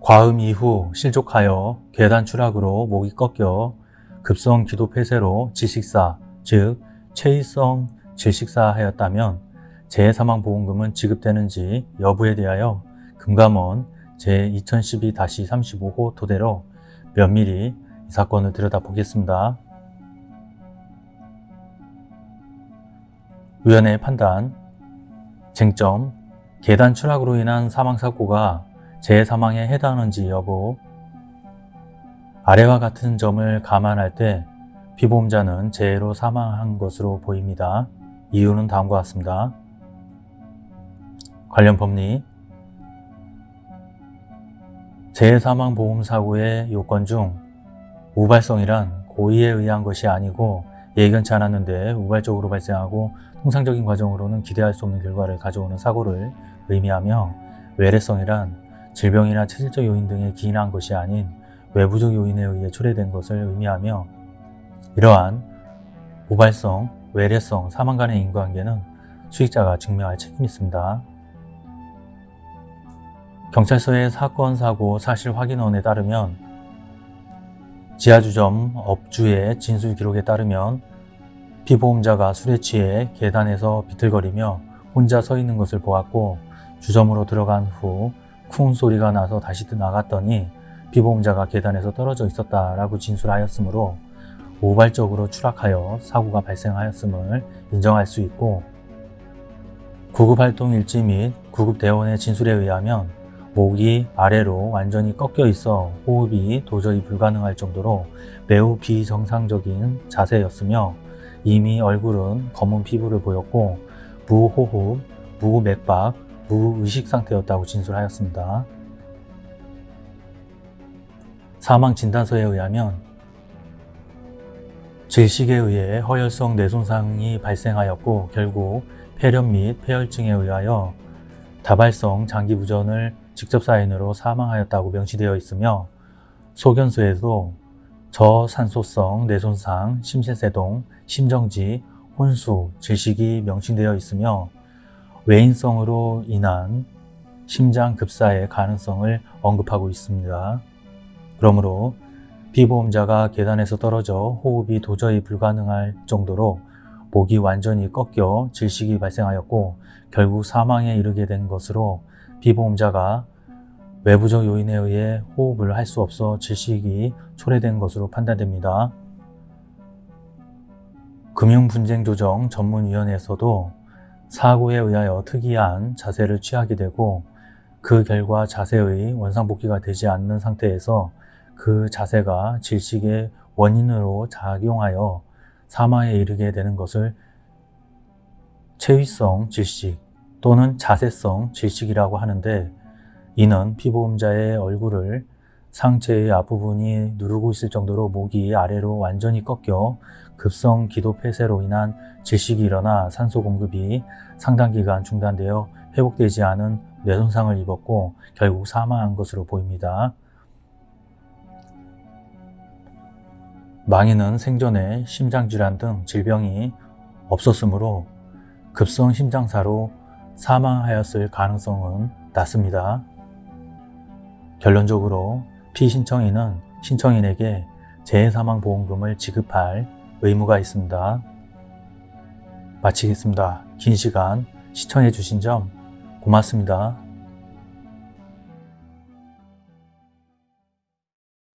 과음 이후 실족하여 계단 추락으로 목이 꺾여 급성 기도 폐쇄로 질식사, 즉 체위성 질식사하였다면 재해사망보험금은 지급되는지 여부에 대하여 금감원 제2012-35호 토대로 면밀히 이 사건을 들여다보겠습니다. 위원회의 판단 쟁점 계단 추락으로 인한 사망사고가 재해사망에 해당하는지 여부 아래와 같은 점을 감안할 때 피보험자는 재해로 사망한 것으로 보입니다. 이유는 다음과 같습니다. 관련 법리 재해사망보험사고의 요건 중 우발성이란 고의에 의한 것이 아니고 예견치 않았는데 우발적으로 발생하고 통상적인 과정으로는 기대할 수 없는 결과를 가져오는 사고를 의미하며 외래성이란 질병이나 체질적 요인 등에 기인한 것이 아닌 외부적 요인에 의해 초래된 것을 의미하며 이러한 우발성, 외래성, 사망 간의 인과관계는 수익자가 증명할 책임이 있습니다. 경찰서의 사건, 사고, 사실 확인원에 따르면 지하주점 업주의 진술 기록에 따르면 피보험자가 술에 취해 계단에서 비틀거리며 혼자 서 있는 것을 보았고 주점으로 들어간 후 쿵 소리가 나서 다시 나갔더니 피보험자가 계단에서 떨어져 있었다라고 진술하였으므로 우발적으로 추락하여 사고가 발생하였음을 인정할 수 있고 구급활동 일지 및 구급대원의 진술에 의하면 목이 아래로 완전히 꺾여 있어 호흡이 도저히 불가능할 정도로 매우 비정상적인 자세였으며 이미 얼굴은 검은 피부를 보였고 무호흡, 무맥박, 무의식 상태였다고 진술하였습니다. 사망 진단서에 의하면 질식에 의해 허혈성 뇌손상이 발생하였고 결국 폐렴 및 폐혈증에 의하여 다발성 장기부전을 직접 사인으로 사망하였다고 명시되어 있으며 소견서에도 저산소성 뇌손상, 심신세동, 심정지, 혼수, 질식이 명시되어 있으며 외인성으로 인한 심장 급사의 가능성을 언급하고 있습니다. 그러므로 피보험자가 계단에서 떨어져 호흡이 도저히 불가능할 정도로 목이 완전히 꺾여 질식이 발생하였고 결국 사망에 이르게 된 것으로 피보험자가 외부적 요인에 의해 호흡을 할 수 없어 질식이 초래된 것으로 판단됩니다. 금융분쟁조정 전문위원회에서도 사고에 의하여 특이한 자세를 취하게 되고 그 결과 자세의 원상복귀가 되지 않는 상태에서 그 자세가 질식의 원인으로 작용하여 사망에 이르게 되는 것을 체위성 질식 또는 자세성 질식이라고 하는데 이는 피보험자의 얼굴을 상체의 앞부분이 누르고 있을 정도로 목이 아래로 완전히 꺾여 급성 기도 폐쇄로 인한 질식이 일어나 산소 공급이 상당 기간 중단되어 회복되지 않은 뇌손상을 입었고 결국 사망한 것으로 보입니다. 망인은 생전에 심장질환 등 질병이 없었으므로 급성 심장사로 사망하였을 가능성은 낮습니다. 결론적으로 피신청인은 신청인에게 재해사망보험금을 지급할 의무가 있습니다. 마치겠습니다. 긴 시간 시청해 주신 점 고맙습니다.